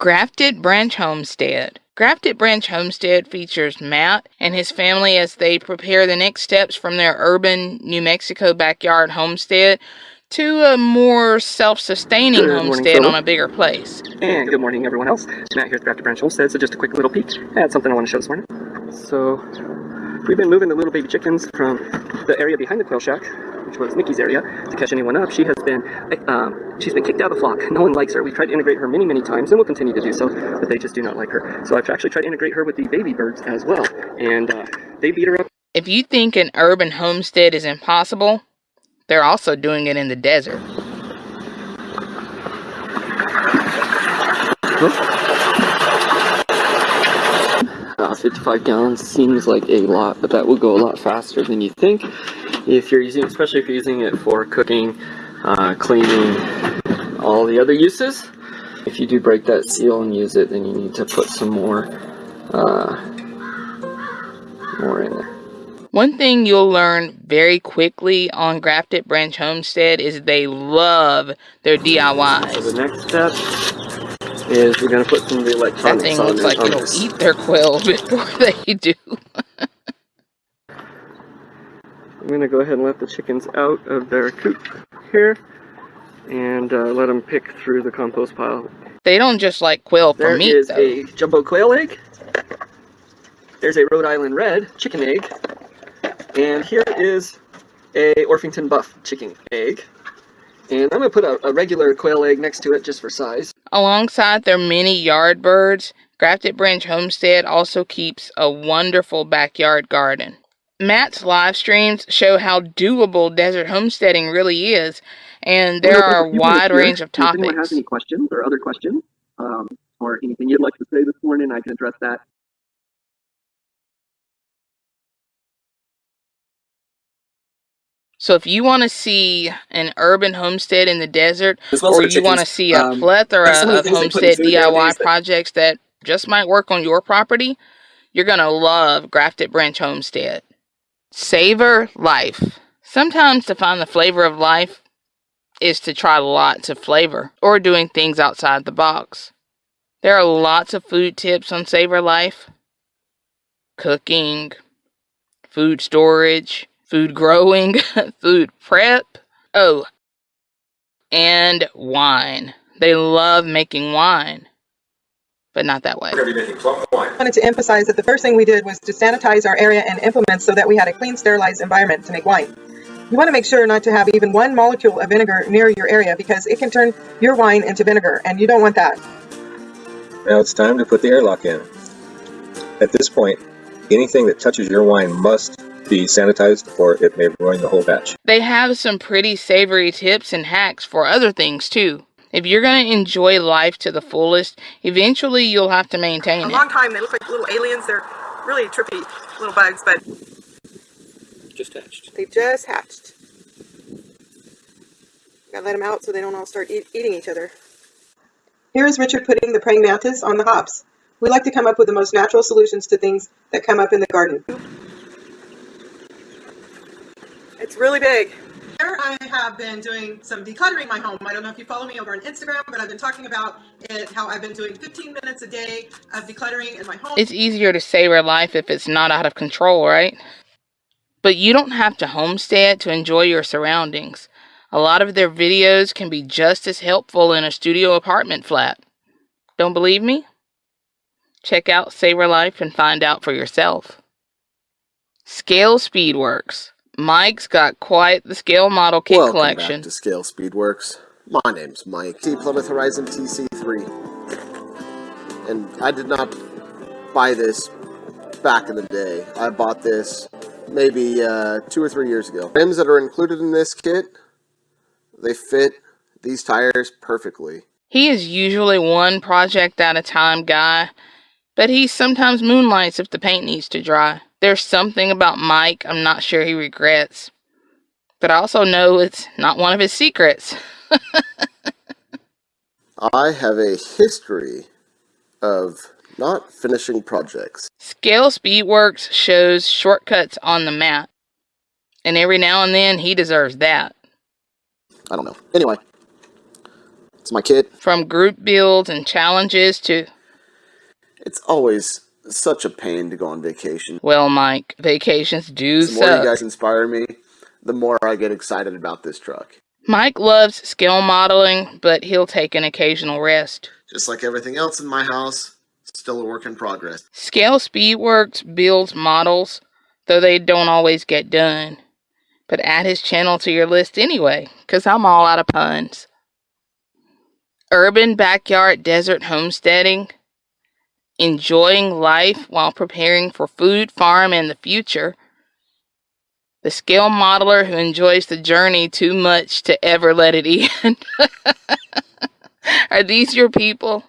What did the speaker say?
Grafted Branch Homestead. Grafted Branch Homestead features Matt and his family as they prepare the next steps from their urban New Mexico backyard homestead to a more self-sustaining homestead on a bigger place. And good morning everyone else. Matt here at Grafted Branch Homestead, so just a quick little peek at something I want to show this morning. So, we've been moving the little baby chickens from the area behind the quail shack which was Nikki's area, to catch anyone up. She has been, um, she's been kicked out of the flock. No one likes her. We've tried to integrate her many, many times, and we'll continue to do so, but they just do not like her. So I've actually tried to integrate her with the baby birds as well, and uh, they beat her up. If you think an urban homestead is impossible, they're also doing it in the desert. Uh, 55 gallons seems like a lot, but that will go a lot faster than you think if you're using, especially if you're using it for cooking, uh, cleaning, all the other uses. If you do break that seal and use it, then you need to put some more, uh, more in there. One thing you'll learn very quickly on Grafted Branch Homestead is they love their DIYs. So the next step is we're going to put some of the electronics That thing looks like it'll eat their quail before they do. I'm going to go ahead and let the chickens out of their coop here and uh, let them pick through the compost pile. They don't just like quail for their meat, There is though. a jumbo quail egg. There's a Rhode Island red chicken egg. And here is a Orpington buff chicken egg. And I'm going to put a, a regular quail egg next to it just for size. Alongside their many yard birds, Grafted Branch Homestead also keeps a wonderful backyard garden. Matt's live streams show how doable desert homesteading really is, and there are a wide range of topics. If anyone has any questions or other questions, um, or anything you'd like to say this morning, I can address that. So if you want to see an urban homestead in the desert, or you want to see a um, plethora of of homestead DIY projects that just might work on your property, you're going to love Grafted Branch Homestead. Savor life. Sometimes to find the flavor of life is to try lots of flavor or doing things outside the box. There are lots of food tips on Savor Life cooking, food storage, food growing, food prep. Oh, and wine. They love making wine but not that way. I wanted to emphasize that the first thing we did was to sanitize our area and implements so that we had a clean, sterilized environment to make wine. You want to make sure not to have even one molecule of vinegar near your area because it can turn your wine into vinegar, and you don't want that. Now it's time to put the airlock in. At this point, anything that touches your wine must be sanitized or it may ruin the whole batch. They have some pretty savory tips and hacks for other things too. If you're going to enjoy life to the fullest, eventually you'll have to maintain a it. A long time, they look like little aliens. They're really trippy little bugs, but just hatched. They just hatched. Gotta let them out so they don't all start eat eating each other. Here is Richard putting the praying mantis on the hops. We like to come up with the most natural solutions to things that come up in the garden. It's really big. I have been doing some decluttering my home. I don't know if you follow me over on Instagram, but I've been talking about it, how I've been doing 15 minutes a day of decluttering in my home. It's easier to savor life if it's not out of control, right? But you don't have to homestead to enjoy your surroundings. A lot of their videos can be just as helpful in a studio apartment flat. Don't believe me? Check out Savor Life and find out for yourself. Scale Speedworks. Mike's got quite the scale model kit Welcome collection. Back to Scale Speedworks. My name's Mike. T Plymouth Horizon TC3. And I did not buy this back in the day. I bought this maybe uh, two or three years ago. Rims that are included in this kit, they fit these tires perfectly. He is usually one project at a time guy, but he sometimes moonlights if the paint needs to dry. There's something about Mike I'm not sure he regrets. But I also know it's not one of his secrets. I have a history of not finishing projects. Scale Speedworks shows shortcuts on the map. And every now and then he deserves that. I don't know. Anyway, It's my kid. From group builds and challenges to, It's always such a pain to go on vacation. well, Mike, vacations do The more you guys inspire me, the more I get excited about this truck. Mike loves scale modeling, but he'll take an occasional rest. Just like everything else in my house, still a work in progress. Scale Speedworks builds models, though they don't always get done. But add his channel to your list anyway, 'cause I'm all out of puns. Urban backyard desert homesteading, enjoying life while preparing for food, farm, and the future. The scale modeler who enjoys the journey too much to ever let it end. Are these your people?